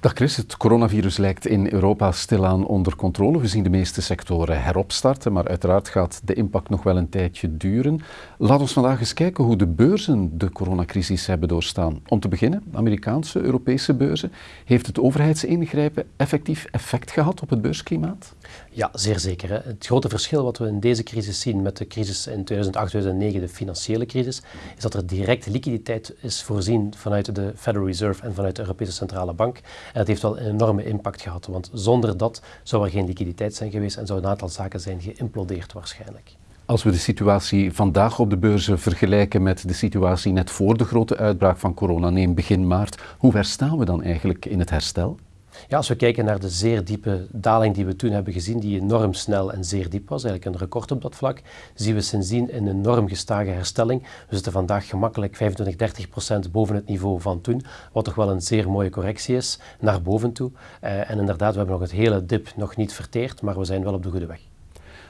Dag Chris, het coronavirus lijkt in Europa stilaan onder controle. We zien de meeste sectoren heropstarten, maar uiteraard gaat de impact nog wel een tijdje duren. Laat ons vandaag eens kijken hoe de beurzen de coronacrisis hebben doorstaan. Om te beginnen, Amerikaanse, Europese beurzen. Heeft het overheidsingrijpen effectief effect gehad op het beursklimaat? Ja, zeer zeker. Het grote verschil wat we in deze crisis zien met de crisis in 2008, 2009, de financiële crisis, is dat er direct liquiditeit is voorzien vanuit de Federal Reserve en vanuit de Europese Centrale Bank. En dat heeft wel een enorme impact gehad, want zonder dat zou er geen liquiditeit zijn geweest en zou een aantal zaken zijn geïmplodeerd waarschijnlijk. Als we de situatie vandaag op de beurzen vergelijken met de situatie net voor de grote uitbraak van corona, neem begin maart, hoe ver staan we dan eigenlijk in het herstel? Ja, als we kijken naar de zeer diepe daling die we toen hebben gezien, die enorm snel en zeer diep was, eigenlijk een record op dat vlak, zien we sindsdien een enorm gestage herstelling. We zitten vandaag gemakkelijk 25, 30 procent boven het niveau van toen, wat toch wel een zeer mooie correctie is naar boven toe. Uh, en inderdaad, we hebben nog het hele dip nog niet verteerd, maar we zijn wel op de goede weg.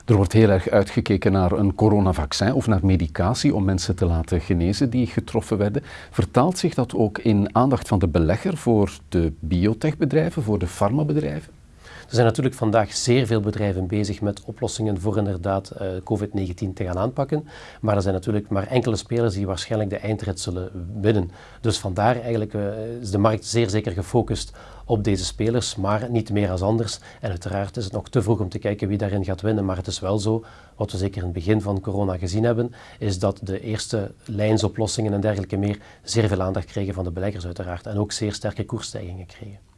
Er wordt heel erg uitgekeken naar een coronavaccin of naar medicatie om mensen te laten genezen die getroffen werden. Vertaalt zich dat ook in aandacht van de belegger voor de biotechbedrijven, voor de farmabedrijven? Er zijn natuurlijk vandaag zeer veel bedrijven bezig met oplossingen voor inderdaad uh, COVID-19 te gaan aanpakken. Maar er zijn natuurlijk maar enkele spelers die waarschijnlijk de eindrit zullen winnen. Dus vandaar eigenlijk uh, is de markt zeer zeker gefocust op deze spelers, maar niet meer als anders. En uiteraard is het nog te vroeg om te kijken wie daarin gaat winnen. Maar het is wel zo, wat we zeker in het begin van corona gezien hebben, is dat de eerste lijnsoplossingen en dergelijke meer zeer veel aandacht kregen van de beleggers uiteraard. En ook zeer sterke koersstijgingen kregen.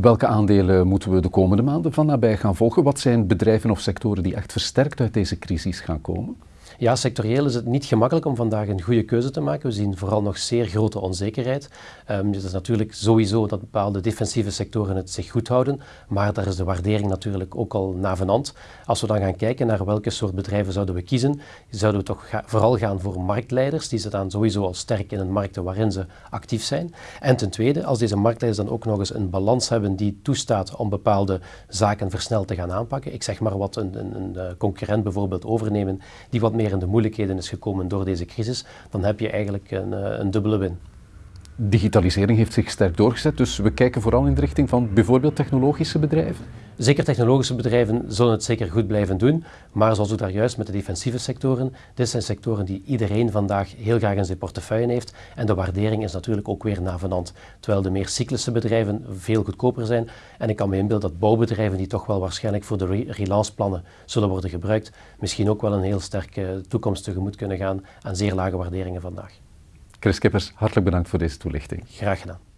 Welke aandelen moeten we de komende maanden van nabij gaan volgen? Wat zijn bedrijven of sectoren die echt versterkt uit deze crisis gaan komen? Ja, sectorieel is het niet gemakkelijk om vandaag een goede keuze te maken. We zien vooral nog zeer grote onzekerheid. Um, het is natuurlijk sowieso dat bepaalde defensieve sectoren het zich goed houden, maar daar is de waardering natuurlijk ook al navenant. Als we dan gaan kijken naar welke soort bedrijven zouden we kiezen, zouden we toch vooral gaan voor marktleiders. Die staan sowieso al sterk in een markten waarin ze actief zijn. En ten tweede, als deze marktleiders dan ook nog eens een balans hebben die toestaat om bepaalde zaken versneld te gaan aanpakken. Ik zeg maar wat een, een, een eh, concurrent bijvoorbeeld overnemen die wat meer meer moeilijkheden is gekomen door deze crisis, dan heb je eigenlijk een, eh, een dubbele win. Digitalisering heeft zich sterk doorgezet, dus we kijken vooral in de richting van bijvoorbeeld technologische bedrijven. Zeker technologische bedrijven zullen het zeker goed blijven doen, maar zoals ook daar juist met de defensieve sectoren, dit zijn sectoren die iedereen vandaag heel graag in zijn portefeuille heeft en de waardering is natuurlijk ook weer navenant, terwijl de meer cyclische bedrijven veel goedkoper zijn en ik kan me inbeelden dat bouwbedrijven die toch wel waarschijnlijk voor de re relanceplannen zullen worden gebruikt, misschien ook wel een heel sterke toekomst tegemoet kunnen gaan aan zeer lage waarderingen vandaag. Chris Kippers, hartelijk bedankt voor deze toelichting. Graag gedaan.